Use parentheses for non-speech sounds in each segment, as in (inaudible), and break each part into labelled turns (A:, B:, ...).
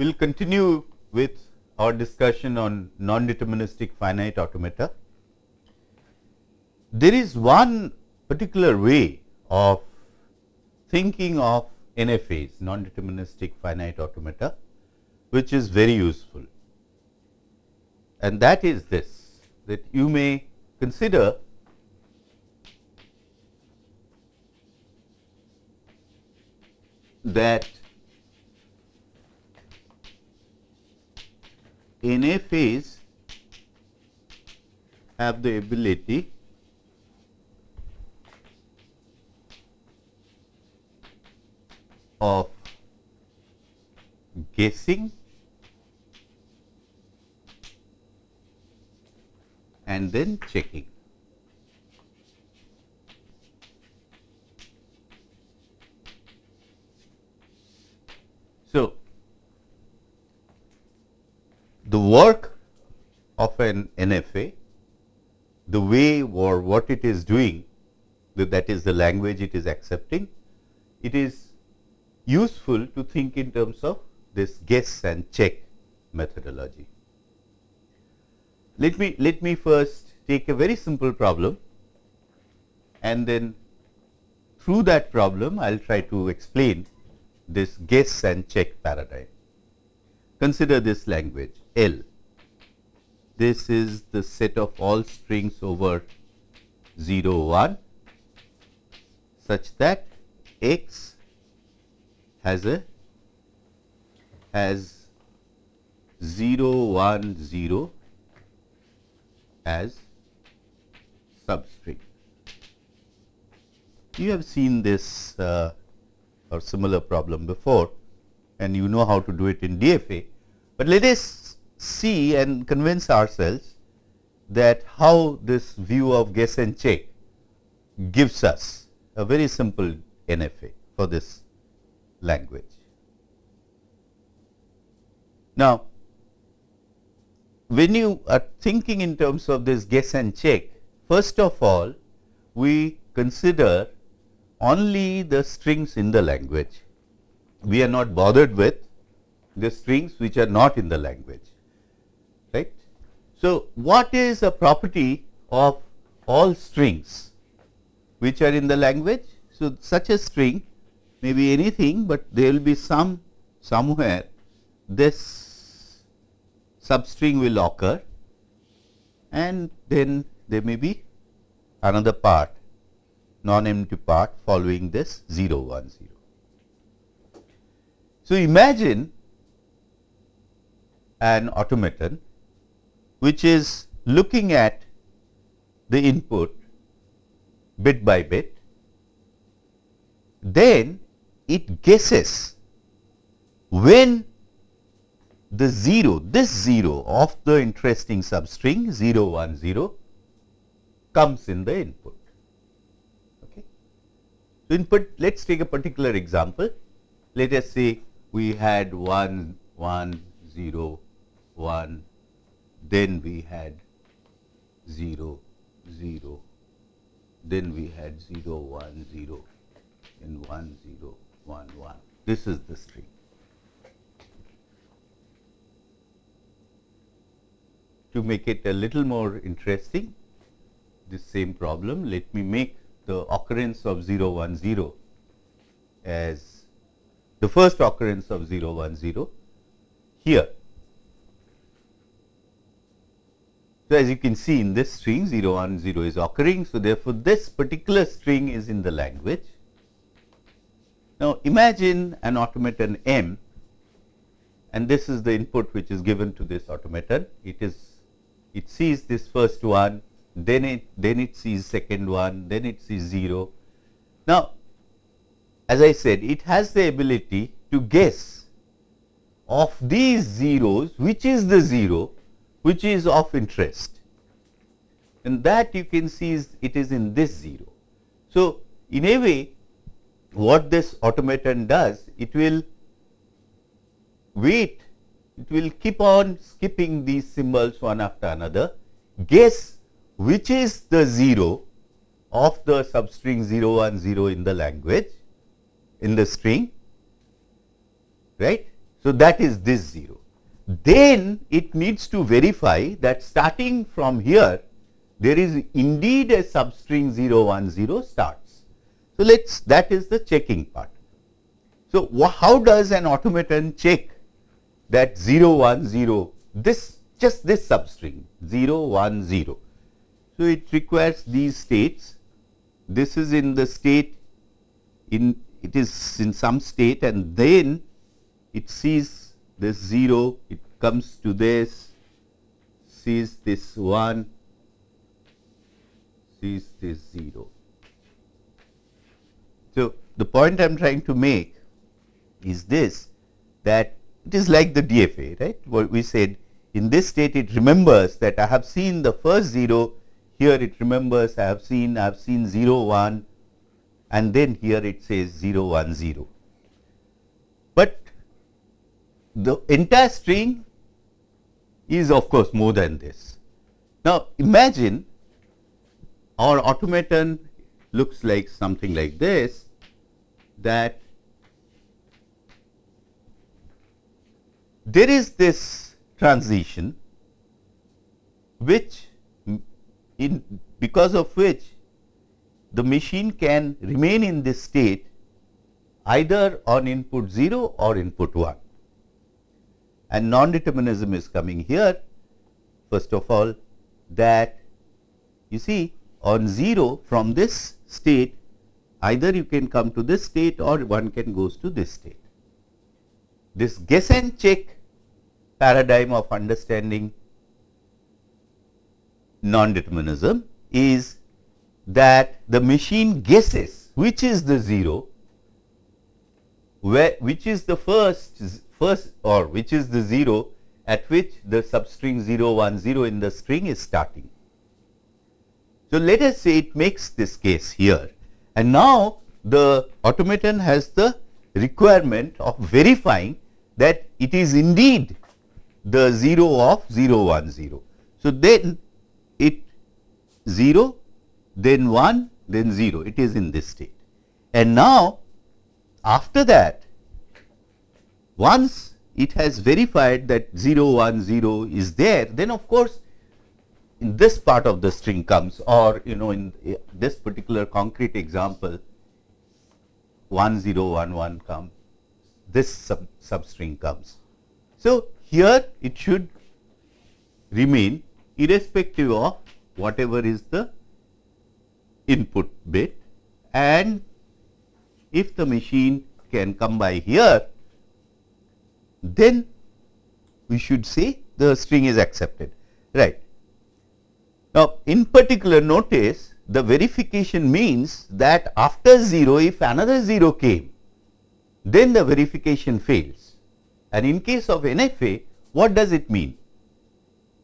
A: We will continue with our discussion on non-deterministic finite automata. There is one particular way of thinking of NFAs, non-deterministic finite automata, which is very useful. And that is this, that you may consider that NFAs have the ability of guessing and then checking. So, the work of an NFA, the way or what it is doing, that is the language it is accepting, it is useful to think in terms of this guess and check methodology. Let me let me first take a very simple problem and then through that problem I will try to explain this guess and check paradigm. Consider this language L. This is the set of all strings over 0 1 such that x has a has 0 1 0 as substring. You have seen this uh, or similar problem before and you know how to do it in DFA, but let us see and convince ourselves that how this view of guess and check gives us a very simple NFA for this language. Now, when you are thinking in terms of this guess and check, first of all, we consider only the strings in the language. We are not bothered with the strings which are not in the language, right. So, what is a property of all strings which are in the language? So, such a string may be anything, but there will be some somewhere this substring will occur and then there may be another part non-empty part following this 0 1 0. So, imagine an automaton which is looking at the input bit by bit, then it guesses when the 0, this 0 of the interesting substring 0 1 0 comes in the input. Okay. So, input let us take a particular example. Let us say we had 1 1 0 1 then we had 0 0 then we had 0 1 0 and 1 0 1 1 this is the string. To make it a little more interesting this same problem let me make the occurrence of 0 1 0 as the first occurrence of 0 1 0 here. So, as you can see in this string 0 1 0 is occurring. So, therefore, this particular string is in the language. Now, imagine an automaton M and this is the input which is given to this automaton. It is it sees this first one then it then it sees second one, then it sees 0. Now, as I said it has the ability to guess of these zeros which is the 0 which is of interest and that you can see is it is in this 0. So, in a way what this automaton does it will wait it will keep on skipping these symbols one after another guess which is the 0 of the substring 0 1 0 in the language in the string right. So, that is this 0. Then it needs to verify that starting from here there is indeed a substring 0 1 0 starts. So, let us that is the checking part. So, how does an automaton check that 0 1 0 this just this substring 0 1 0. So, it requires these states this is in the state in it is in some state and then it sees this 0 it comes to this sees this 1 sees this 0. So, the point I am trying to make is this that it is like the DFA right what we said in this state it remembers that I have seen the first 0 here it remembers I have seen I have seen 0 1 and then here it says 0 1 0. But the entire string is of course more than this. Now imagine our automaton looks like something like this that there is this transition which in because of which the machine can remain in this state either on input 0 or input 1 and non-determinism is coming here first of all that you see on 0 from this state either you can come to this state or one can goes to this state. This guess and check paradigm of understanding non-determinism is that the machine guesses which is the 0, where which is the first first or which is the 0 at which the substring 0 1 0 in the string is starting. So, let us say it makes this case here and now the automaton has the requirement of verifying that it is indeed the 0 of 0 1 0. So, then it 0 then 1 then 0 it is in this state. And now after that once it has verified that 0 1 0 is there then of course in this part of the string comes or you know in eh, this particular concrete example 1 0 1 1 comes this sub substring comes. So, here it should remain irrespective of whatever is the input bit and if the machine can come by here then we should say the string is accepted right. Now, in particular notice the verification means that after 0 if another 0 came then the verification fails and in case of NFA what does it mean?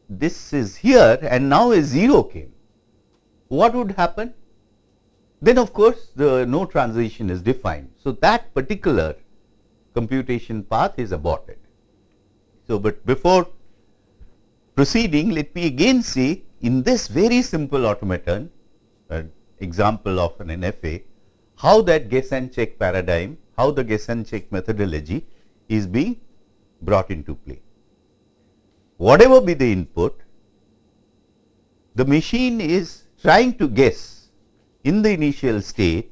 A: This is here and now a 0 came. What would happen? Then of course, the no transition is defined. So, that particular computation path is aborted. So, but before proceeding let me again say in this very simple automaton example of an NFA how that guess and check paradigm how the guess and check methodology is being brought into play. Whatever be the input the machine is trying to guess in the initial state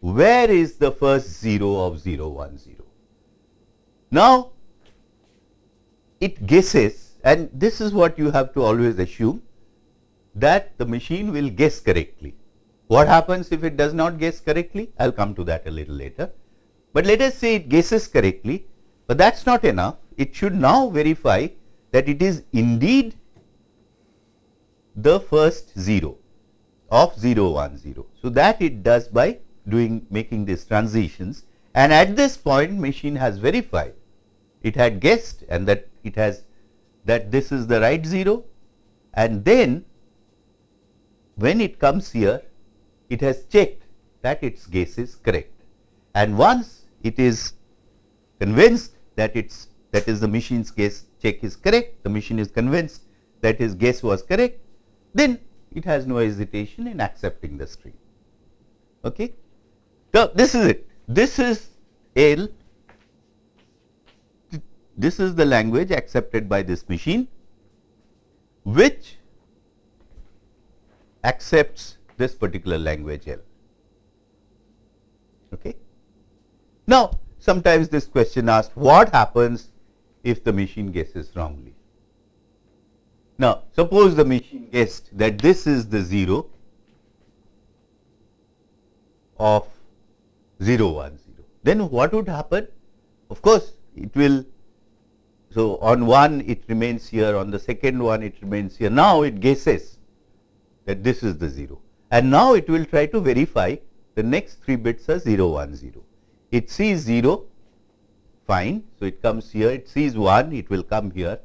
A: where is the first 0 of 0 1 0. Now, it guesses and this is what you have to always assume that the machine will guess correctly. What happens if it does not guess correctly? I will come to that a little later. But let us say it guesses correctly, but that is not enough. It should now verify that it is indeed the first 0 of 0 1 0. So, that it does by doing making these transitions and at this point machine has verified it had guessed and that it has that this is the right 0 and then when it comes here it has checked that its guess is correct and once it is convinced that it's that is the machine's guess check is correct the machine is convinced that his guess was correct then it has no hesitation in accepting the string. Okay. So, this is it. This is L. this is the language accepted by this machine which accepts this particular language L. Okay. Now, sometimes this question asks what happens if the machine guesses wrongly. Now, suppose the machine guessed that this is the 0 of 0 1 0. Then what would happen? Of course, it will. So, on one it remains here, on the second one it remains here. Now, it guesses that this is the 0 and now it will try to verify the next 3 bits are 0 1 0. It sees 0 fine. So, it comes here, it sees 1, it will come here.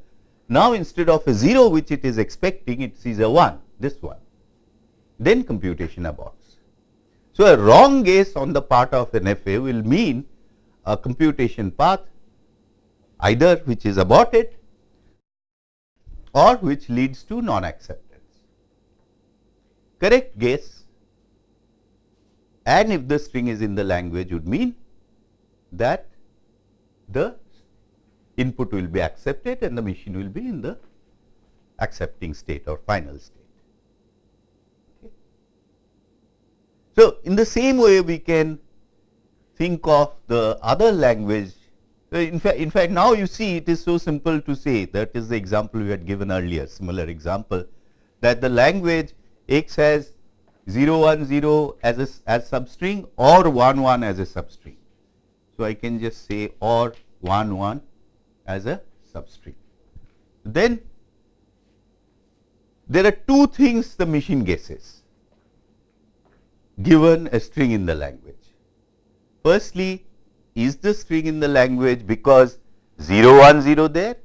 A: Now, instead of a 0 which it is expecting, it sees a 1, this one. Then computation aborts. So, a wrong guess on the part of an FA will mean a computation path either which is aborted or which leads to non-acceptance. Correct guess and if the string is in the language would mean that the input will be accepted and the machine will be in the accepting state or final state. Okay. So, in the same way we can think of the other language. So, in fact, in fact, now you see it is so simple to say that is the example we had given earlier, similar example that the language X has 0 1 0 as a as substring or 1 1 as a substring. So, I can just say or 1 1 as a substring. Then there are two things the machine guesses given a string in the language. Firstly, is the string in the language because 0 1 0 there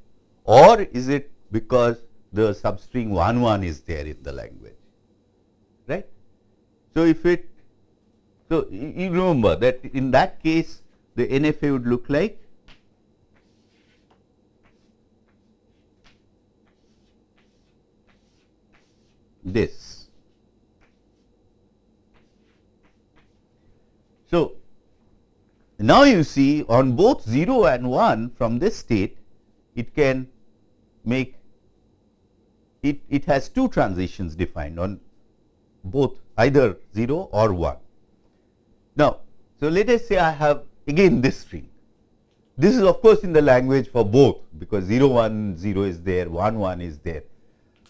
A: or is it because the substring 1 1 is there in the language right. So, if it so you remember that in that case the NFA would look like this. So, now you see on both 0 and 1 from this state it can make it, it has two transitions defined on both either 0 or 1. Now, so let us say I have again this string. This is of course in the language for both because 0 1 0 is there, 1 1 is there.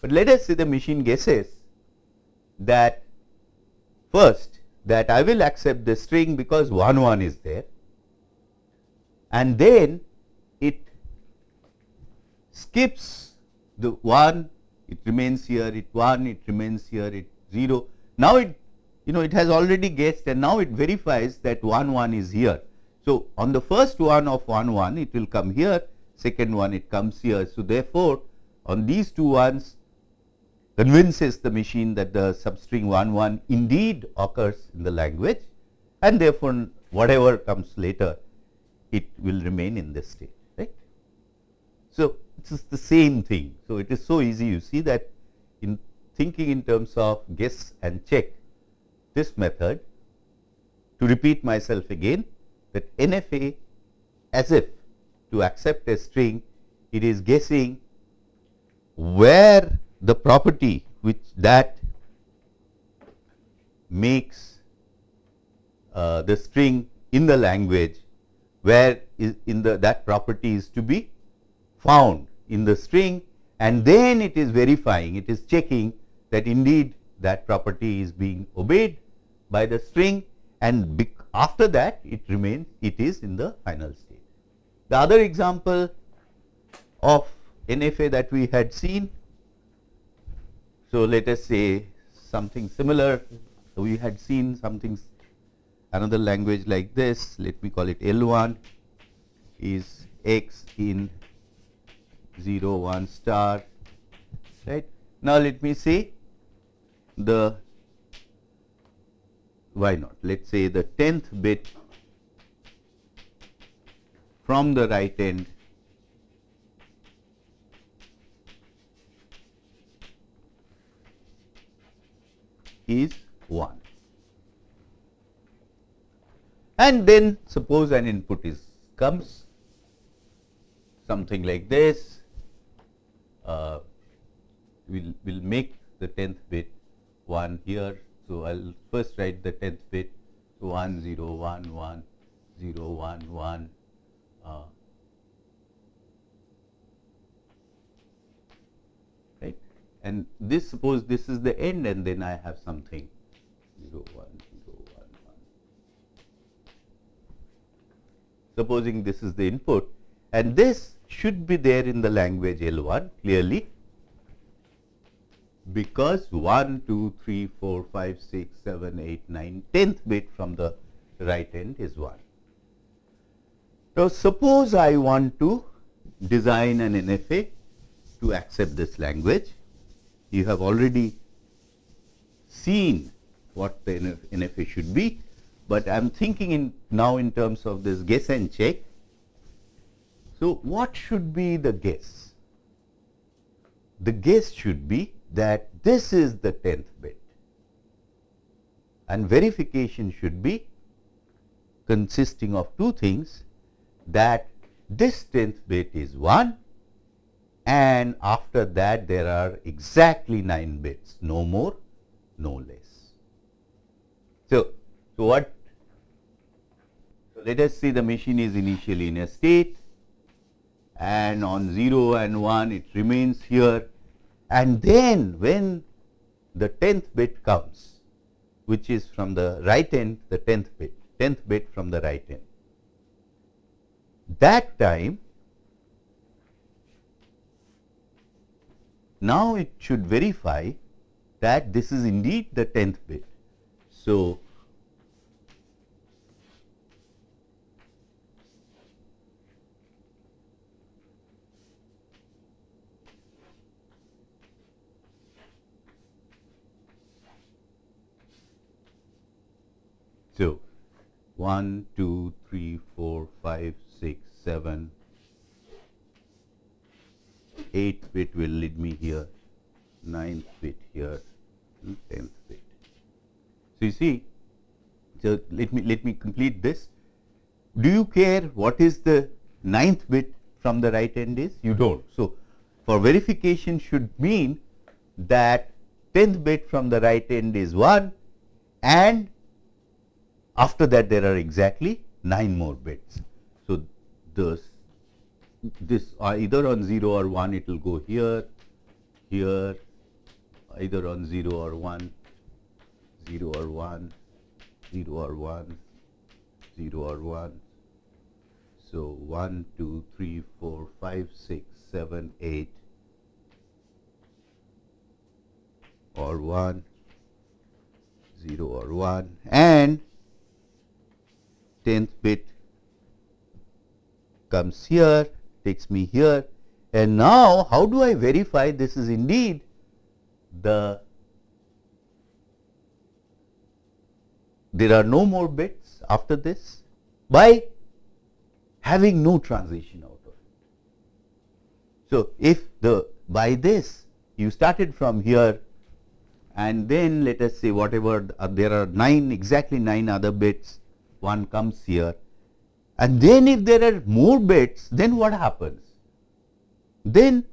A: But let us say the machine guesses that first that I will accept the string because 1 1 is there and then it skips the 1 it remains here it 1 it remains here it 0 now it you know it has already guessed and now it verifies that 1 1 is here. So on the first one of 1 1 it will come here second one it comes here. So therefore on these two ones convinces the machine that the substring 1 1 indeed occurs in the language and therefore, whatever comes later it will remain in this state right. So, it is the same thing. So, it is so easy you see that in thinking in terms of guess and check this method to repeat myself again that NFA as if to accept a string it is guessing where the property which that makes uh, the string in the language where is in the that property is to be found in the string and then it is verifying it is checking that indeed that property is being obeyed by the string and after that it remains it is in the final state. The other example of NFA that we had seen so, let us say something similar. So, we had seen something another language like this, let me call it L 1 is x in 0 1 star right. Now, let me say the why not let us say the 10th bit from the right end is 1. And then suppose an input is comes. something like this. Uh, we'll, we'll make the 10th bit 1 here. So, I will first write the 10th bit so 1 0 1 1 0 1 1 uh, right and this suppose this is the end and then I have something 0 1 0 1 1 supposing this is the input and this should be there in the language L1 clearly because 1, 2, 3, 4, 5, 6, 7, 8, 9, 10th bit from the right end is 1. Now, suppose I want to design an NFA to accept this language. You have already seen what the NFA should be, but I am thinking in now in terms of this guess and check. So, what should be the guess? The guess should be that this is the 10th bit and verification should be consisting of two things that this 10th bit is 1 and after that there are exactly 9 bits no more no less. So, so what so let us say the machine is initially in a state and on 0 and 1 it remains here and then when the 10th bit comes, which is from the right end, the 10th bit, 10th bit from the right end. That time, now it should verify that this is indeed the 10th bit. So, So, 1, 2, 3, 4, 5, 6, 7, 8 bit will lead me here, 9th bit here, hmm, 10th bit. So, you see, so let me let me complete this. Do you care what is the ninth bit from the right end is? You don't. So, for verification should mean that 10th bit from the right end is 1 and after that, there are exactly 9 more bits. So, this, this uh, either on 0 or 1 it will go here, here, either on 0 or 1, 0 or 1, 0 or 1, 0 or 1. So, 1, 2, 3, 4, 5, 6, 7, 8 or 1, 0 or 1 and 10th bit. Comes here, takes me here. And now how do I verify this is indeed the there are no more bits after this? By having no transition out of it. So, if the by this you started from here and then let us say whatever uh, there are 9 exactly 9 other bits one comes here. And then if there are more bits then what happens? Then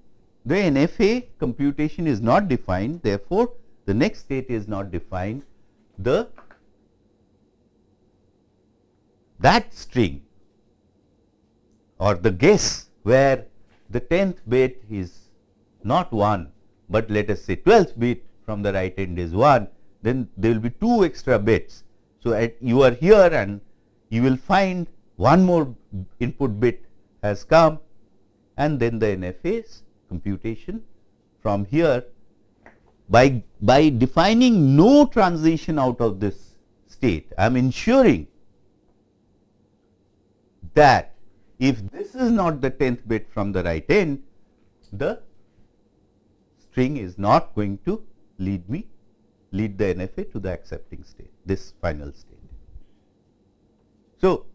A: the NFA computation is not defined. Therefore, the next state is not defined. The that string or the guess where the 10th bit is not 1, but let us say 12th bit from the right end is 1, then there will be 2 extra bits so, at you are here and you will find one more input bit has come and then the NFA's computation from here. By, by defining no transition out of this state, I am ensuring that if this is not the 10th bit from the right end, the string is not going to lead me lead the NFA to the accepting state, this final state. So,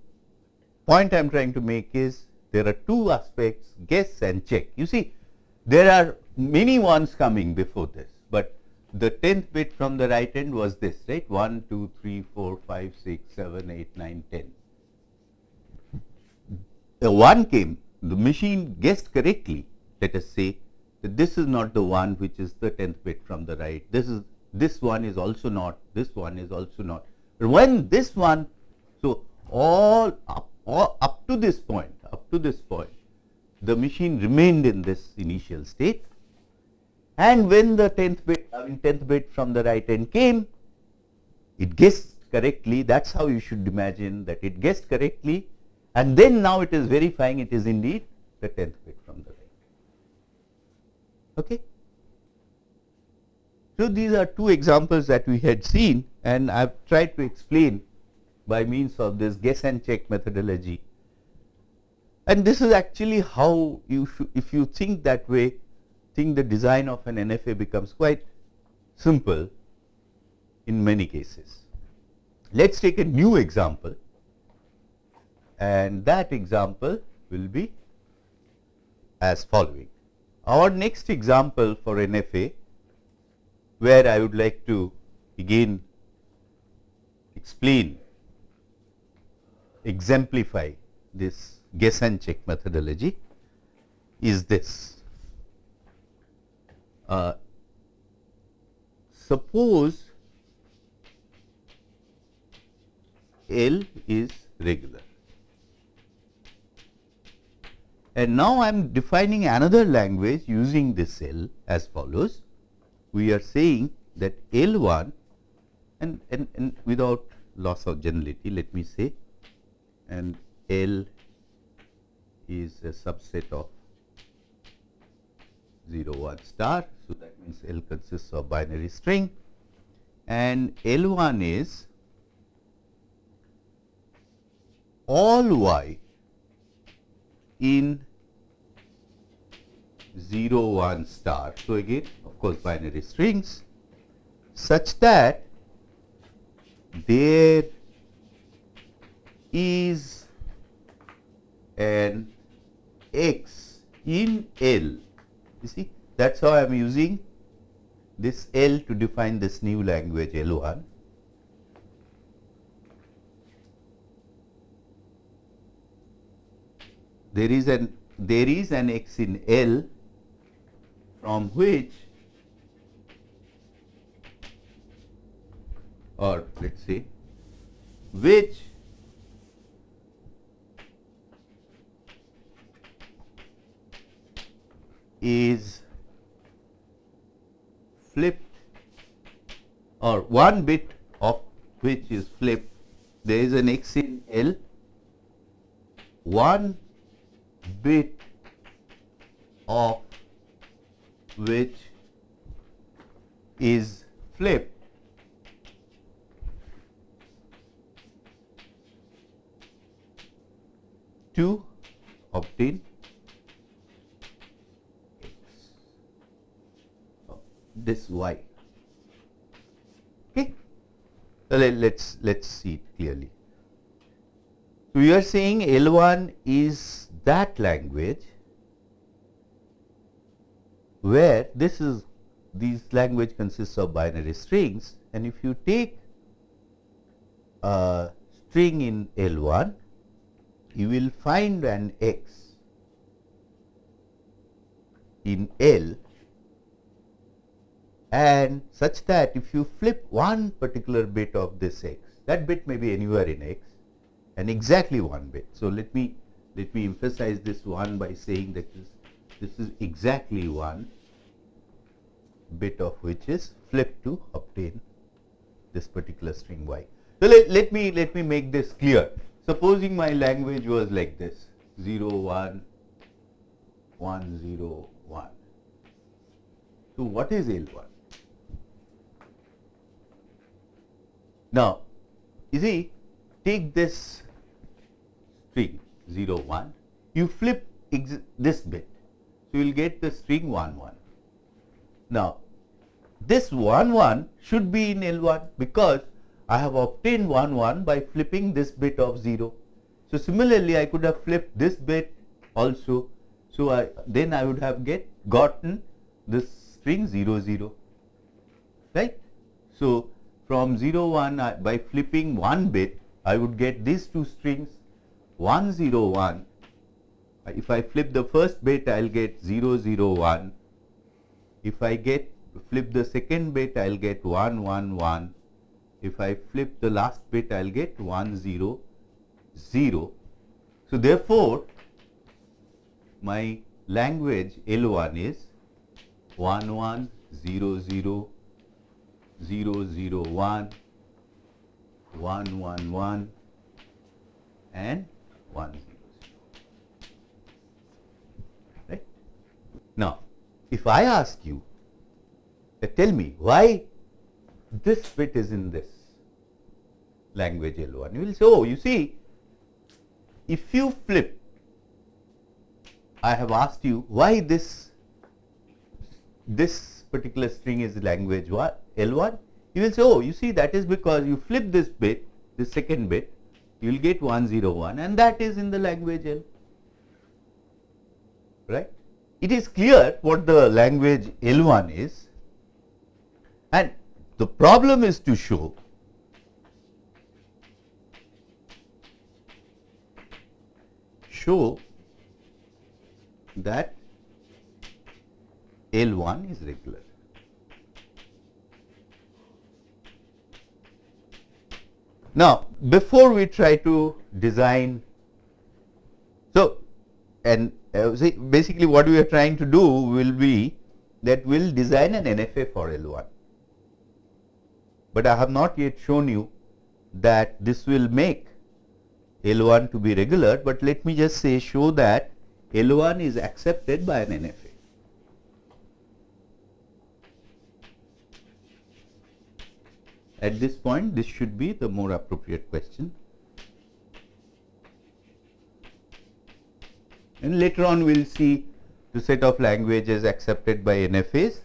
A: point I am trying to make is there are two aspects guess and check. You see there are many ones coming before this, but the 10th bit from the right end was this right 1, 2, 3, 4, 5, 6, 7, 8, 9, 10. The 1 came the machine guessed correctly, let us say that this is not the one which is the 10th bit from the right, this is this one is also not, this one is also not. When this one, so all up, all up to this point, up to this point, the machine remained in this initial state and when the 10th bit, I mean 10th bit from the right end came, it guessed correctly, that is how you should imagine that it guessed correctly and then now it is verifying it is indeed the 10th bit from the right. Okay. So, these are two examples that we had seen and I have tried to explain by means of this guess and check methodology. And this is actually how you if you think that way, think the design of an NFA becomes quite simple in many cases. Let us take a new example and that example will be as following. Our next example for NFA where I would like to again explain, exemplify this guess and check methodology is this. Uh, suppose L is regular and now I am defining another language using this L as follows. We are saying that L 1 and, and, and without loss of generality let me say and L is a subset of 0 1 star. So, that means L consists of binary string and L 1 is all y in 0 1 star. So, again course, binary strings such that there is an x in L. You see that is how I am using this L to define this new language L 1. There is an there is an x in L from which or let us say which is flipped or one bit of which is flipped there is an x in L one bit of which is flipped to obtain this y. Okay. So, let, let's let's see it clearly. So, we are saying L1 is that language where this is these language consists of binary strings and if you take a string in L1 you will find an x in L and such that if you flip one particular bit of this x that bit may be anywhere in x and exactly one bit. So, let me let me emphasize this one by saying that this this is exactly one bit of which is flipped to obtain this particular string y. So, let, let me let me make this clear. Supposing my language was like this 0 1 1 0 1. So, what is L1? Now, you see take this string 0 1 you flip this bit so, you will get the string 1 1. Now, this 1 1 should be in L 1 because I have obtained 1 1 by flipping this bit of 0. So, similarly I could have flipped this bit also. So, I then I would have get gotten this string 0 0 right. So, from 0 1 I, by flipping one bit I would get these two strings 1 0 1 if I flip the first bit I will get 0 0 1 if I get flip the second bit I will get 1 1 1 if I flip the last bit I will get 1 0 0 so therefore my language L1 is 1 1 0 0 0 0 1 1 1 1 and 1 0 right. Now, if I ask you uh, tell me why this bit is in this language L1 you will say oh you see if you flip I have asked you why this this particular string is language L1 you will say oh you see that is because you flip this bit this second bit you will get 101 and that is in the language L. Right? It is clear what the language L1 is. And the problem is to show show that L1 is regular. Now, before we try to design, so and uh, basically what we are trying to do will be that we will design an NFA for L1, but I have not yet shown you that this will make L1 to be regular, but let me just say show that L1 is accepted by an NFA. At this point, this should be the more appropriate question. And later on, we will see the set of languages accepted by NFAs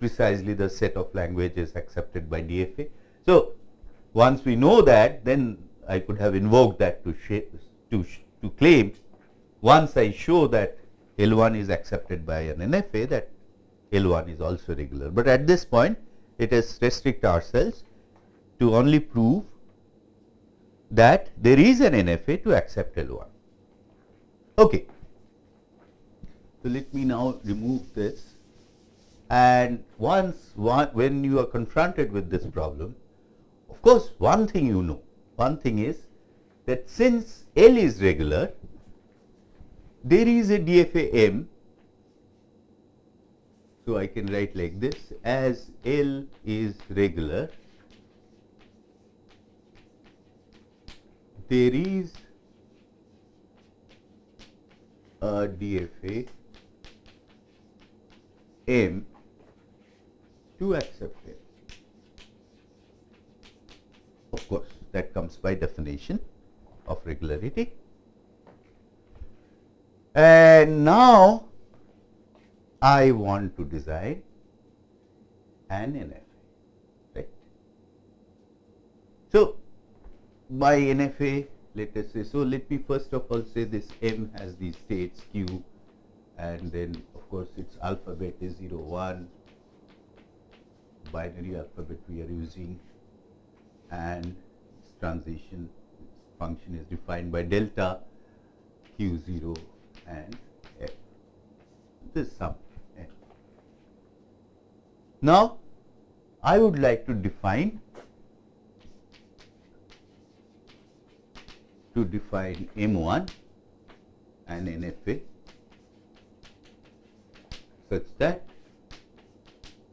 A: precisely the set of languages accepted by DFA. So, once we know that, then I could have invoked that to, shape, to, to claim once I show that L1 is accepted by an NFA that L1 is also regular. But at this point, it is restrict ourselves to only prove that there is an NFA to accept L1. Okay. So, let me now remove this and once one, when you are confronted with this problem, of course, one thing you know, one thing is that since L is regular, there is a DFA M. So, I can write like this as L is regular there is a DFA M to accept it. Of course, that comes by definition of regularity. And now I want to design an NFA, right. So, by NFA let us say. So, let me first of all say this M has these states Q and then of course, its alphabet is 0 1 binary alphabet we are using and its transition function is defined by delta Q 0 and F. This sum F. Now, I would like to define to define M1 and NFA such that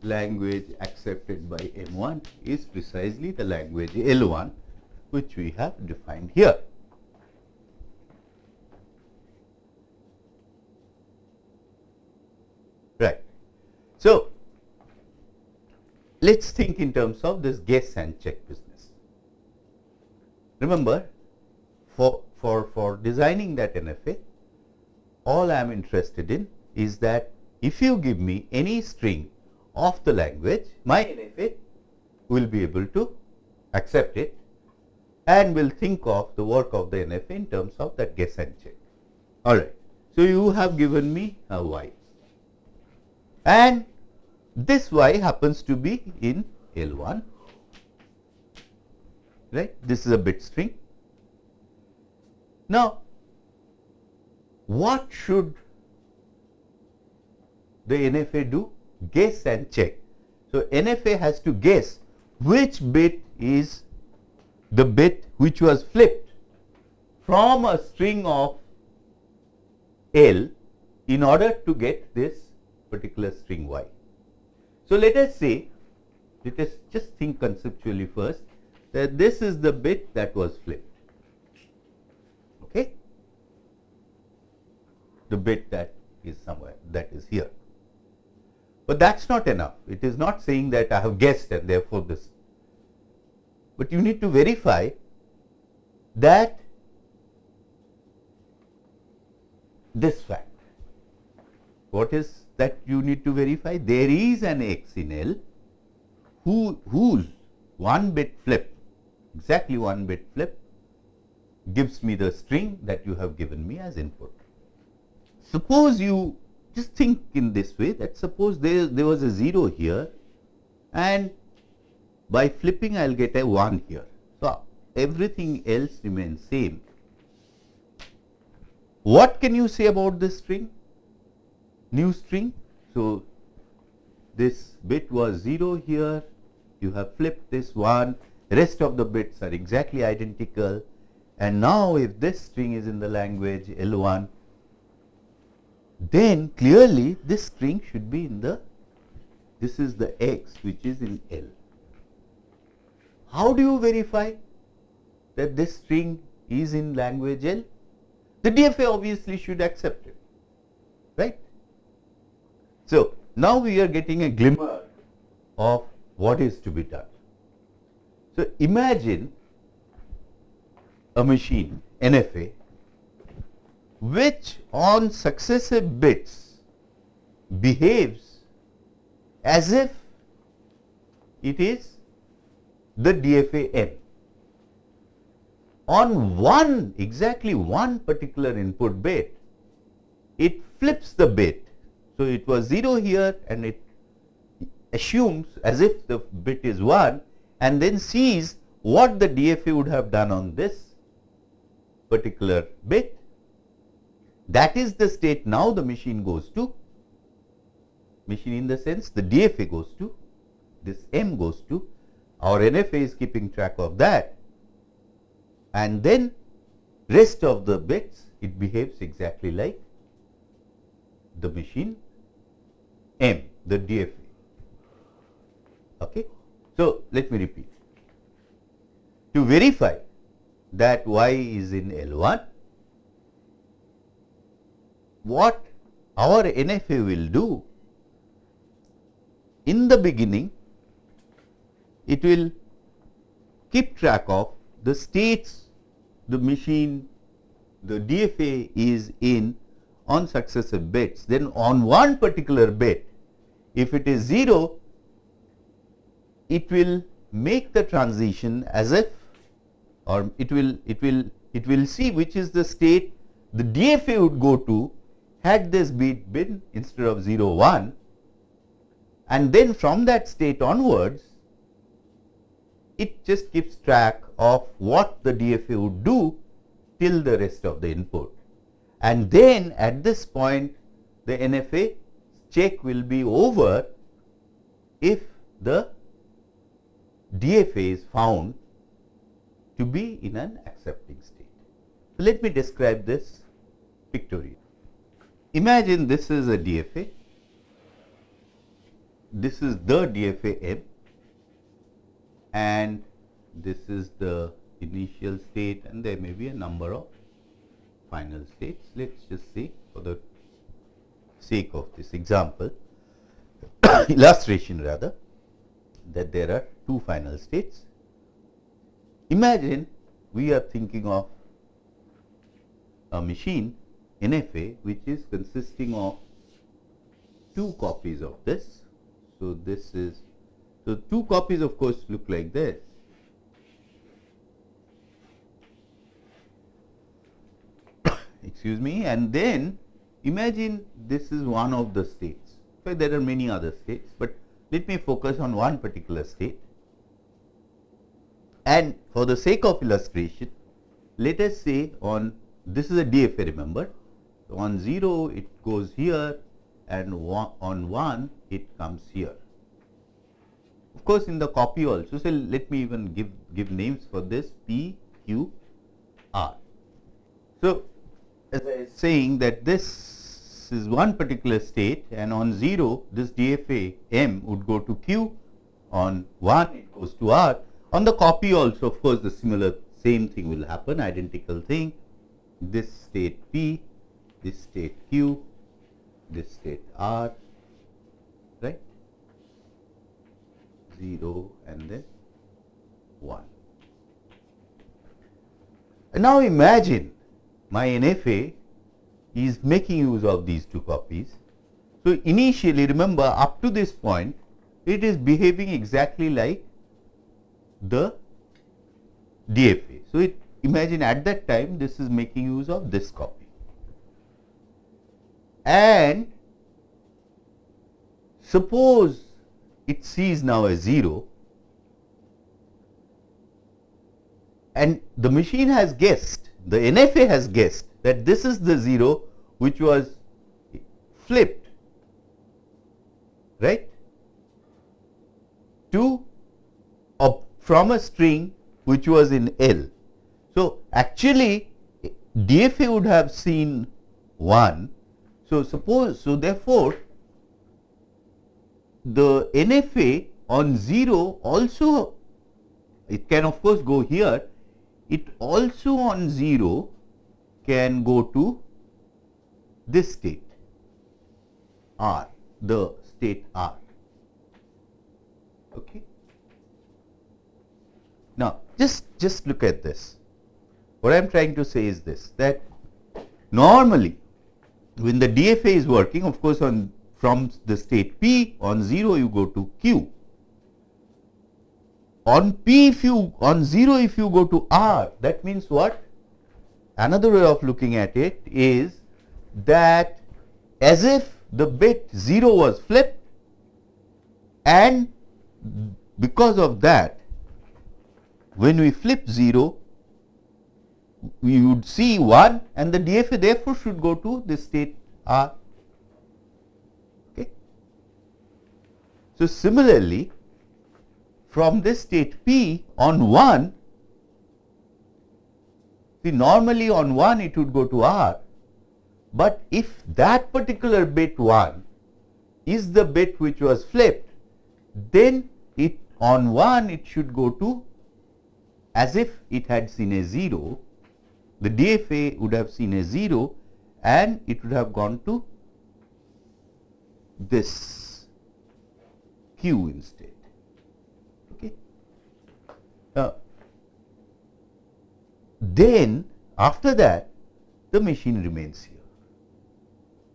A: language accepted by M1 is precisely the language L1 which we have defined here. Right. So, let us think in terms of this guess and check business. Remember for, for, for designing that NFA, all I am interested in is that if you give me any string of the language, my NFA will be able to accept it and will think of the work of the NFA in terms of that guess and check. All right. So, you have given me a y and this y happens to be in L1, right. This is a bit string now, what should the NFA do? Guess and check. So, NFA has to guess which bit is the bit which was flipped from a string of L in order to get this particular string Y. So, let us say, let us just think conceptually first that this is the bit that was flipped. Okay? The bit that is somewhere that is here. But that is not enough. It is not saying that I have guessed and therefore this. But you need to verify that this fact. What is that you need to verify? There is an x in L who, whose one bit flip, exactly one bit flip gives me the string that you have given me as input. Suppose you just think in this way that suppose there, there was a 0 here and by flipping I will get a 1 here. So, everything else remains same. What can you say about this string? New string. So, this bit was 0 here, you have flipped this one, rest of the bits are exactly identical and now if this string is in the language L1, then clearly this string should be in the, this is the x which is in L. How do you verify that this string is in language L? The DFA obviously should accept it, right. So, now we are getting a glimmer of what is to be done. So, imagine a machine NFA which on successive bits behaves as if it is the DFA n. On one exactly one particular input bit, it flips the bit. So, it was 0 here and it assumes as if the bit is 1 and then sees what the DFA would have done on this particular bit. That is the state now the machine goes to, machine in the sense the DFA goes to, this M goes to our NFA is keeping track of that and then rest of the bits it behaves exactly like the machine M, the DFA. Okay. So, let me repeat. To verify that y is in L1, what our NFA will do in the beginning it will keep track of the states the machine the DFA is in on successive bits. Then on one particular bit, if it is 0, it will make the transition as if or it will it will it will see which is the state the DFA would go to had this bit been instead of 0 1 and then from that state onwards it just keeps track of what the DFA would do till the rest of the input. And then at this point the NFA check will be over if the DFA is found to be in an accepting state. So, let me describe this pictorially. Imagine this is a DFA, this is the DFA M and this is the initial state and there may be a number of final states. Let us just see for the sake of this example (coughs) illustration rather that there are two final states. Imagine we are thinking of a machine NFA which is consisting of two copies of this. So, this is so, two copies of course look like this. (coughs) Excuse me and then imagine this is one of the states. In fact, there are many other states, but let me focus on one particular state. And for the sake of illustration, let us say on this is a DFA remember On 0 it goes here and on 1 it comes here. Of course, in the copy also, so let me even give, give names for this P, Q, R. So, as I was saying that this is one particular state and on 0 this DFA M would go to Q, on 1 it goes to R. On the copy also of course, the similar same thing will happen identical thing this state P, this state Q, this state R, right 0 and then 1. And now imagine my NFA is making use of these two copies. So, initially remember up to this point it is behaving exactly like the DFA. So, it imagine at that time this is making use of this copy and suppose it sees now a 0 and the machine has guessed the NFA has guessed that this is the 0 which was flipped right to from a string which was in L. So, actually DFA would have seen 1. So, suppose so therefore, the NFA on 0 also it can of course go here it also on 0 can go to this state R, the state R. Okay. Now, just, just look at this. What I am trying to say is this that normally when the DFA is working of course, on from the state P on 0 you go to Q on P if you on 0 if you go to R that means what? Another way of looking at it is that as if the bit 0 was flipped and because of that when we flip 0 we would see 1 and the DFA therefore should go to this state R. Okay. So, similarly from this state P on 1, see normally on 1 it would go to R, but if that particular bit 1 is the bit which was flipped, then it on 1 it should go to as if it had seen a 0, the DFA would have seen a 0 and it would have gone to this Q instead. Uh, then after that the machine remains here.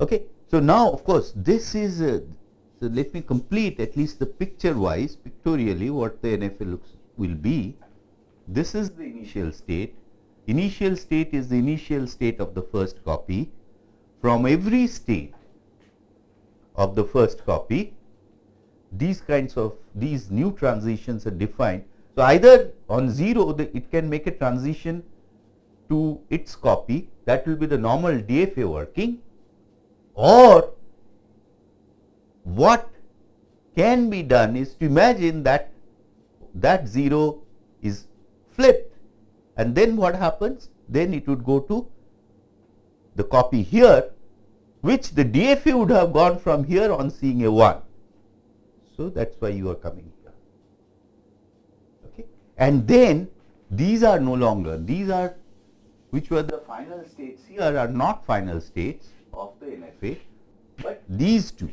A: Okay. So, now of course, this is uh, so let me complete at least the picture wise pictorially what the NFA looks will be. This is the initial state. Initial state is the initial state of the first copy. From every state of the first copy, these kinds of these new transitions are defined so, either on 0 the, it can make a transition to its copy that will be the normal DFA working or what can be done is to imagine that that 0 is flipped and then what happens? Then it would go to the copy here which the DFA would have gone from here on seeing a 1. So, that is why you are coming here and then these are no longer, these are which were the final states here are not final states of the NFA, but these two,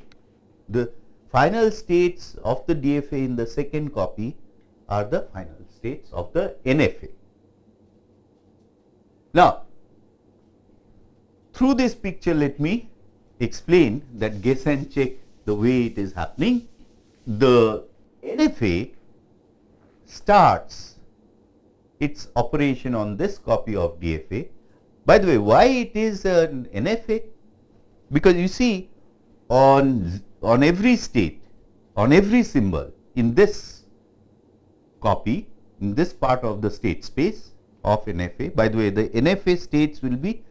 A: the final states of the DFA in the second copy are the final states of the NFA. Now, through this picture let me explain that guess and check the way it is happening. The NFA starts its operation on this copy of DFA. By the way, why it is an NFA? Because you see on, on every state, on every symbol in this copy, in this part of the state space of NFA, by the way, the NFA states will be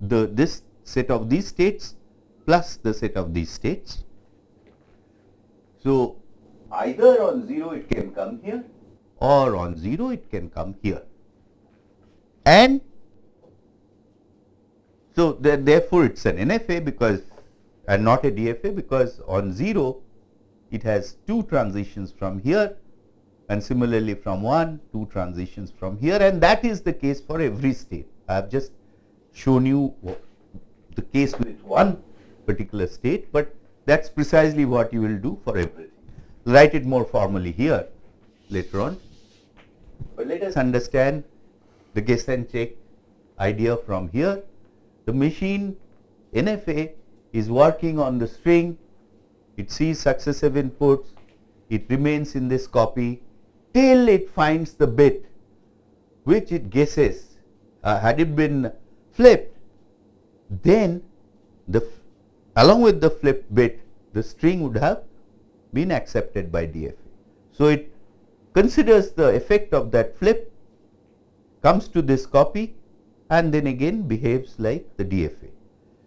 A: the this set of these states plus the set of these states. So, either on 0 it can come here or on 0 it can come here. And so, therefore, it is an NFA because and not a DFA because on 0 it has two transitions from here and similarly from 1 two transitions from here and that is the case for every state. I have just shown you the case with one particular state, but that is precisely what you will do for everything. Write it more formally here later on, but let us understand the guess and check idea from here. The machine NFA is working on the string, it sees successive inputs, it remains in this copy till it finds the bit which it guesses. Uh, had it been flipped, then the along with the flipped bit, the string would have been accepted by DFA. So, it considers the effect of that flip, comes to this copy and then again behaves like the DFA.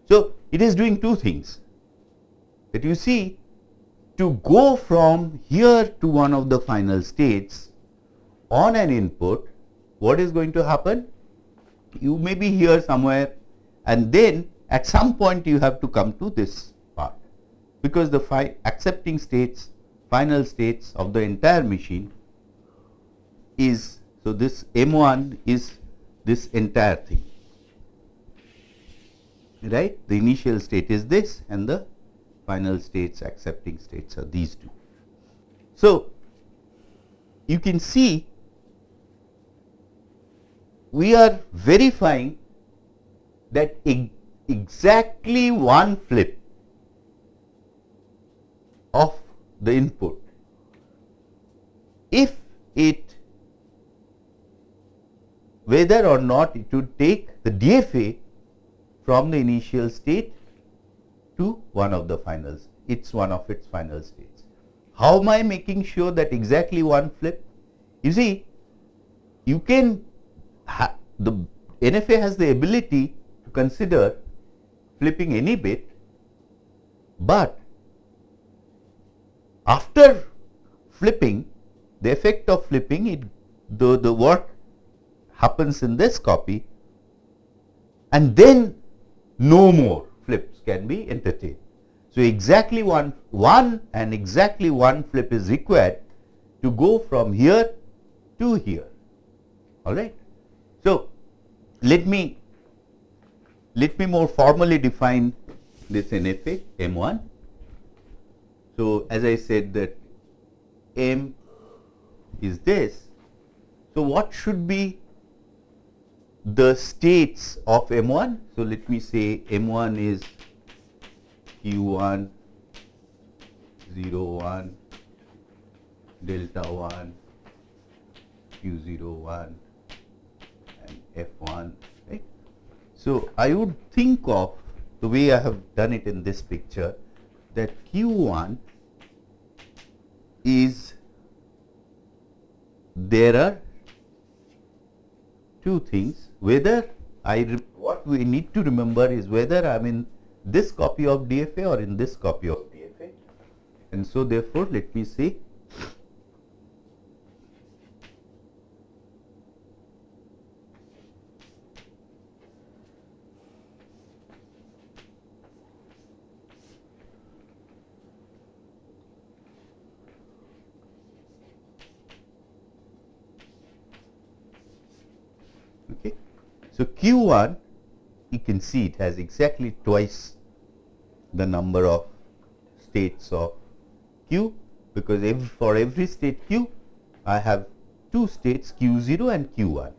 A: So, it is doing two things that you see to go from here to one of the final states on an input, what is going to happen? You may be here somewhere and then at some point you have to come to this part because the accepting states, final states of the entire machine is, so this M1 is this entire thing right. The initial state is this and the final states accepting states are these two. So, you can see we are verifying that exactly one flip of the input if it whether or not it would take the DFA from the initial state to one of the finals. It's one of its final states. How am I making sure that exactly one flip? You see, you can the NFA has the ability to consider flipping any bit, but after flipping the effect of flipping it the, the work happens in this copy and then no more flips can be entertained. So, exactly one, one and exactly one flip is required to go from here to here, all right. So, let me, let me more formally define this NFA M1. So, as I said that M is this. So, what should be the states of M1. So, let me say M1 is Q1, 0, 1, delta 1, Q0, 1 and F1, right. So, I would think of the way I have done it in this picture that Q1 is there are two things whether I what we need to remember is whether I am in this copy of DFA or in this copy of DFA and so therefore let me see. So, Q1 you can see it has exactly twice the number of states of Q because every, hmm. for every state Q I have two states Q0 and Q1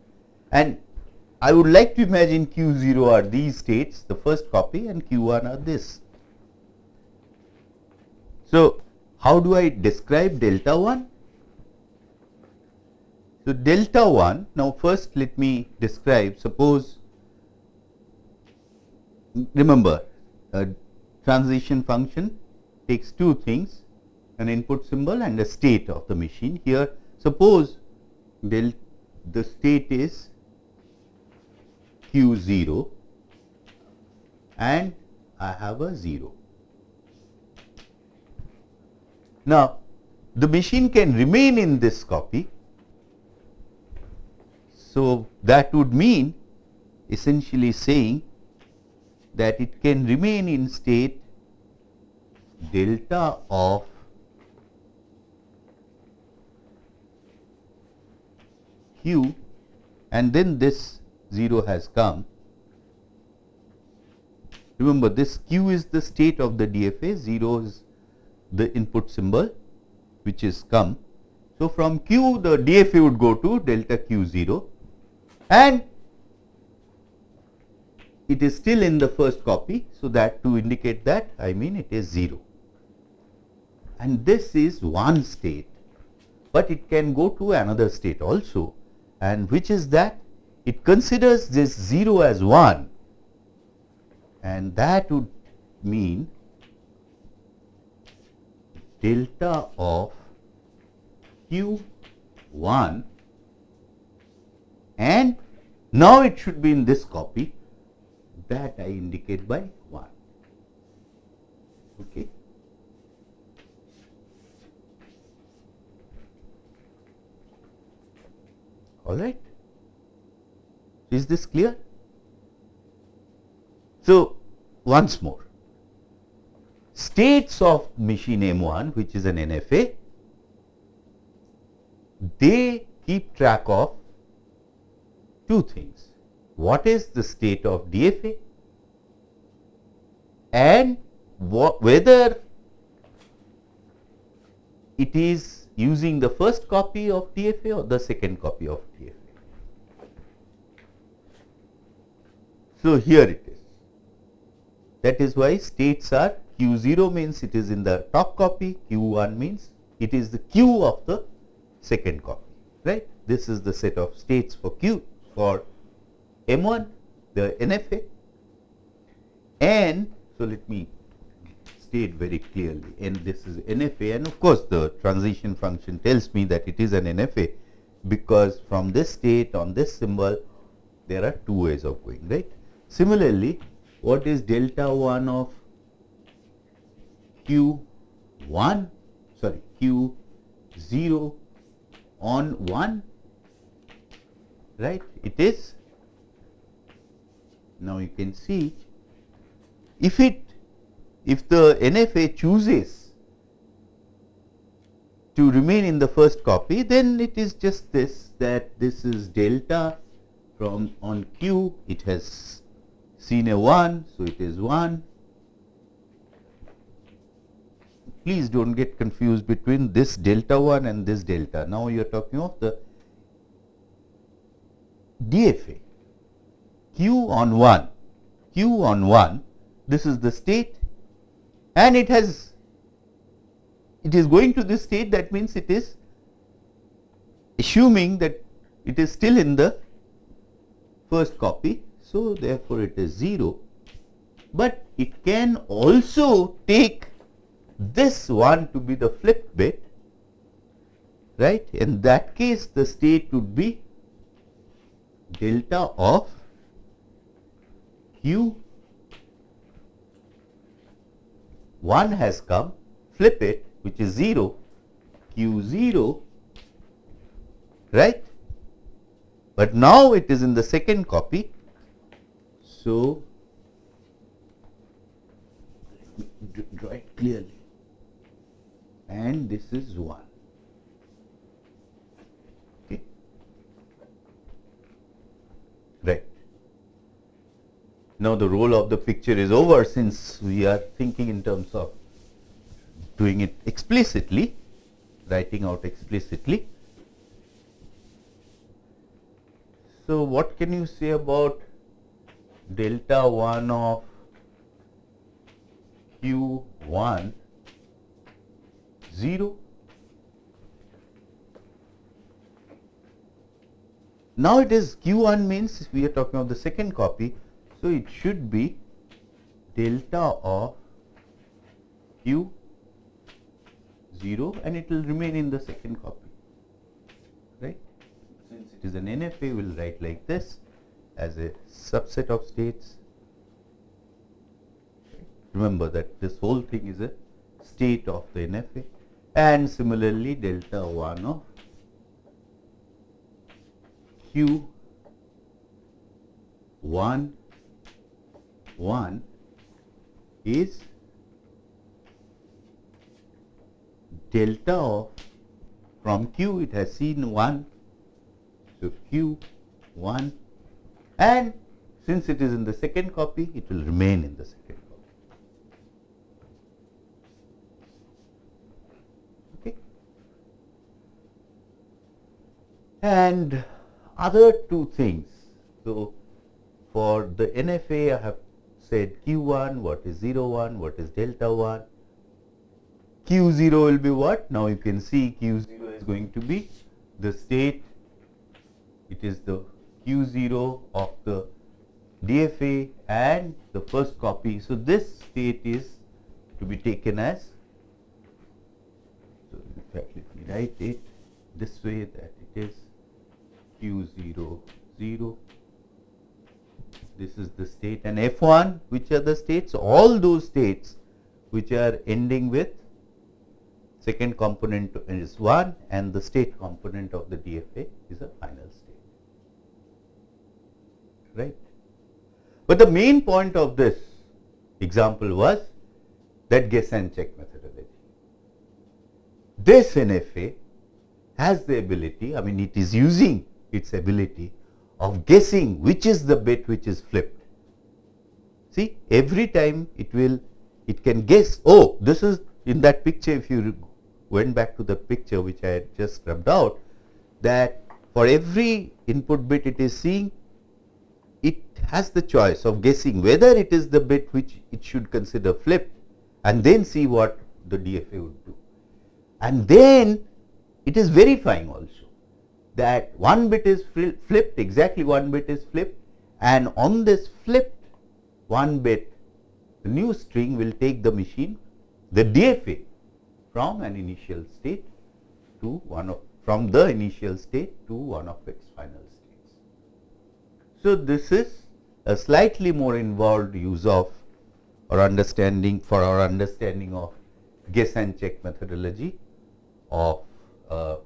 A: and I would like to imagine Q0 are these states the first copy and Q1 are this. So, how do I describe delta 1? So, delta 1 now first let me describe suppose remember a transition function takes two things an input symbol and a state of the machine here suppose del the state is q0 and I have a 0. Now, the machine can remain in this copy. So, that would mean essentially saying that it can remain in state delta of q and then this 0 has come. Remember this q is the state of the DFA, 0 is the input symbol which is come. So, from q the DFA would go to delta q 0 and it is still in the first copy. So, that to indicate that I mean it is 0 and this is one state, but it can go to another state also. And which is that? It considers this 0 as 1 and that would mean delta of q 1 and now it should be in this copy that I indicate by 1. Okay. All right. Is this clear? So, once more, states of machine M1 which is an NFA, they keep track of two things. What is the state of DFA and whether it is using the first copy of DFA or the second copy of DFA. So, here it is. That is why states are Q0 means it is in the top copy, Q1 means it is the Q of the second copy, right. This is the set of states for Q for M1, the NFA and so let me state very clearly and this is NFA and of course the transition function tells me that it is an NFA because from this state on this symbol there are two ways of going right. Similarly, what is delta 1 of q 1 sorry q 0 on 1 right? It is now you can see if it if the NFA chooses to remain in the first copy then it is just this that this is delta from on q. It has seen a 1 so it is 1 please do not get confused between this delta 1 and this delta. Now you are talking of the DFA q on 1 q on 1 this is the state and it has it is going to this state that means it is assuming that it is still in the first copy. So, therefore, it is 0, but it can also take this one to be the flip bit right. In that case the state would be delta of q 1 has come. Flip it which is 0 q 0 right? But now it is in the second copy. So draw it clearly. And this is 1 Okay. Right. Now, the role of the picture is over since we are thinking in terms of doing it explicitly, writing out explicitly. So, what can you say about delta 1 of q 1 0 Now it is Q1 means we are talking of the second copy. So it should be delta of Q 0 and it will remain in the second copy, right. Since it is an NFA, we will write like this as a subset of states remember that this whole thing is a state of the NFA and similarly delta 1 of Q 1 1 is delta of from Q it has seen 1 so Q 1 and since it is in the second copy it will remain in the second copy. Okay. And other two things. So, for the NFA I have said Q1, what is 0 1, what is delta 1. Q0 will be what? Now you can see Q0 is going to be the state, it is the Q0 of the DFA and the first copy. So, this state is to be taken as, so in fact let me write it this way that it is Q0 0 this is the state and F1 which are the states all those states which are ending with second component is 1 and the state component of the DFA is a final state right. But the main point of this example was that guess and check methodology. This NFA has the ability I mean it is using its ability of guessing which is the bit which is flipped. See every time it will it can guess oh this is in that picture if you went back to the picture which I had just rubbed out that for every input bit it is seeing it has the choice of guessing whether it is the bit which it should consider flipped and then see what the DFA would do. And then it is verifying also that one bit is flipped, exactly one bit is flipped and on this flipped one bit, the new string will take the machine, the DFA from an initial state to one of, from the initial state to one of its final states. So, this is a slightly more involved use of or understanding for our understanding of guess and check methodology of uh,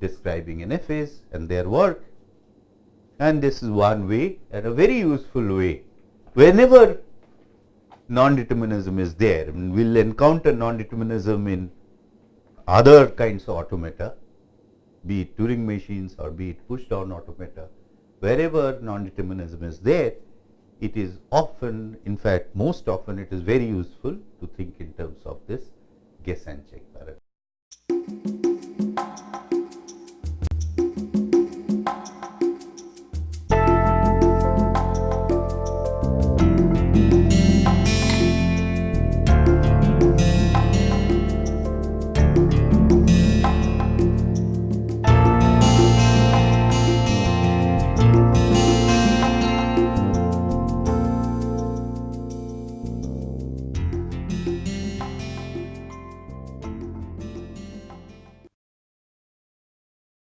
A: describing NFAs and their work and this is one way and a very useful way. Whenever non-determinism is there, we will encounter non-determinism in other kinds of automata, be it Turing machines or be it push down automata, wherever non-determinism is there, it is often, in fact, most often it is very useful to think in terms of this guess and check paradigm.